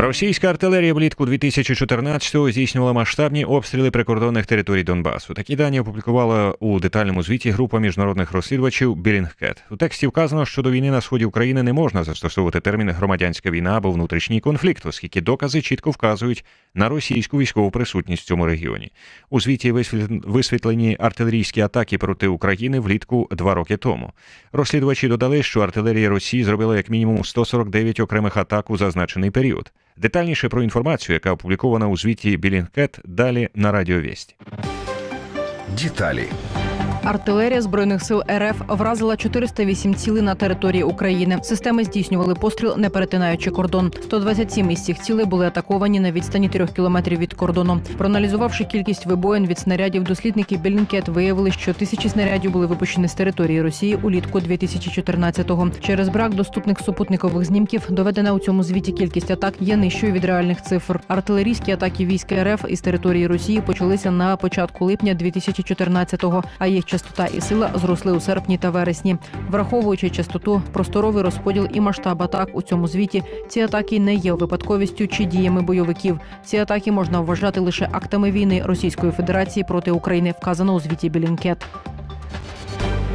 Російська артилерія влітку 2014-го здійснювала масштабні обстріли прикордонних територій Донбасу. Такі дані опублікувала у детальному звіті група міжнародних розслідувачів Білінгкет. У тексті вказано, що до війни на сході України не можна застосовувати термін громадянська війна або внутрішній конфлікт, оскільки докази чітко вказують на російську військову присутність в цьому регіоні. У звіті висвітлені артилерійські атаки проти України влітку два роки тому. Розслідувачі додали, що артилерія Росії зробила як мінімум 149 окремих атак у зазначений період. Детальніше про інформацію, яка опублікована у звіті Білінкет, далі на Радіовєсті. Деталі Артилерія збройних сил РФ вразила 408 цілей на території України. Системи здійснювали постріл, не перетинаючи кордон. 127 із цих цілей були атаковані на відстані 3 кілометрів від кордону. Проаналізувавши кількість вибоїн від снарядів, дослідники Білінкет виявили, що тисячі снарядів були випущені з території Росії улітку 2014-го. Через брак доступних супутникових знімків доведена у цьому звіті кількість атак є нижчою від реальних цифр. Артилерійські атаки військ РФ із території Росії почалися на початку липня 2014-го, а їх частота і сила зросли у серпні та вересні. Враховуючи частоту, просторовий розподіл і масштаб атак у цьому звіті, ці атаки не є випадковістю чи діями бойовиків. Ці атаки можна вважати лише актами війни Російської Федерації проти України, вказано у звіті Білінкет.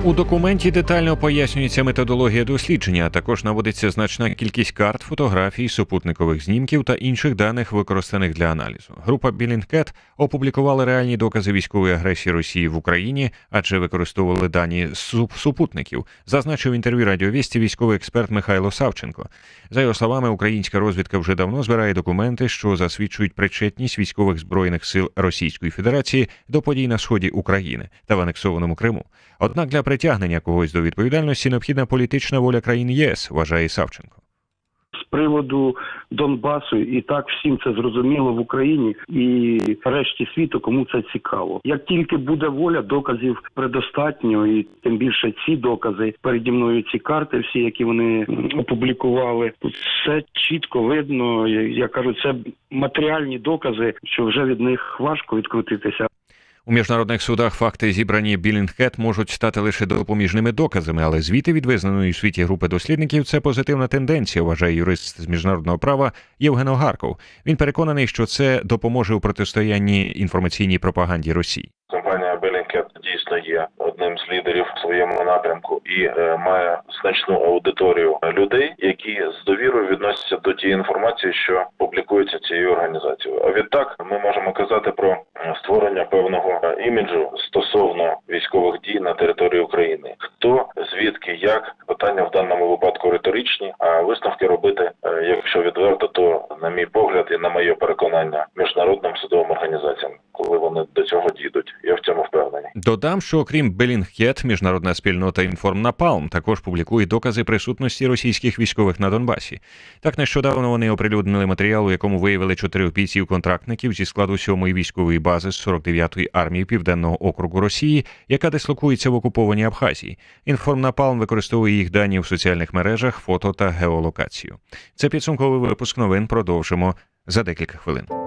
У документі детально пояснюється методологія дослідження, а також наводиться значна кількість карт, фотографій, супутникових знімків та інших даних, використаних для аналізу. Група Білінгкет опублікувала реальні докази військової агресії Росії в Україні, адже використовували дані супутників. Зазначив інтерв'ю радіовісті військовий експерт Михайло Савченко. За його словами, українська розвідка вже давно збирає документи, що засвідчують причетність військових збройних сил Російської Федерації до подій на сході України та в анексованому Криму. Однак для притягнення когось до відповідальності необхідна політична воля країн ЄС, вважає Савченко. З приводу Донбасу, і так всім це зрозуміло в Україні і решті світу, кому це цікаво. Як тільки буде воля, доказів предостатньо, і тим більше ці докази переді мною ці карти, всі, які вони опублікували, все чітко видно. Я кажу, це матеріальні докази, що вже від них важко відкрутитися. У міжнародних судах факти, зібрані Білінгхет, можуть стати лише допоміжними доказами, але звіти від визнаної у світі групи дослідників це позитивна тенденція, вважає юрист з міжнародного права Євген Огарков. Він переконаний, що це допоможе у протистоянні інформаційній пропаганді Росії. Белінкет дійсно є одним з лідерів в своєму напрямку і е, має значну аудиторію людей, які з довірою відносяться до тієї інформації, що публікується цією організацією. А відтак ми можемо казати про створення певного іміджу стосовно військових дій на території України. Хто звідки як питання в даному випадку риторичні, а висновки робити, е, якщо відверто, то на мій погляд і на моє переконання міжнародним судовим організаціям, коли вони до цього дійдуть. Я в цьому впевнений. Додам, що окрім Белінгхет, міжнародна спільнота Інформнапалм також публікує докази присутності російських військових на Донбасі. Так нещодавно вони оприлюднили матеріал, у якому виявили чотирьох бійців контрактників зі складу сьомої військової бази з 49-ї армії Південного округу Росії, яка дислокується в окупованій Абхазії. Інформнапалм використовує їх дані в соціальних мережах, фото та геолокацію. Це підсумковий випуск новин. Продовжимо за декілька хвилин.